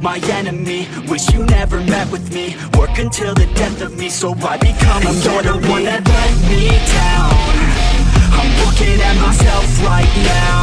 my enemy Wish you never met with me. Work until the death of me So I become a You're the one that let me down. I'm looking at myself right now.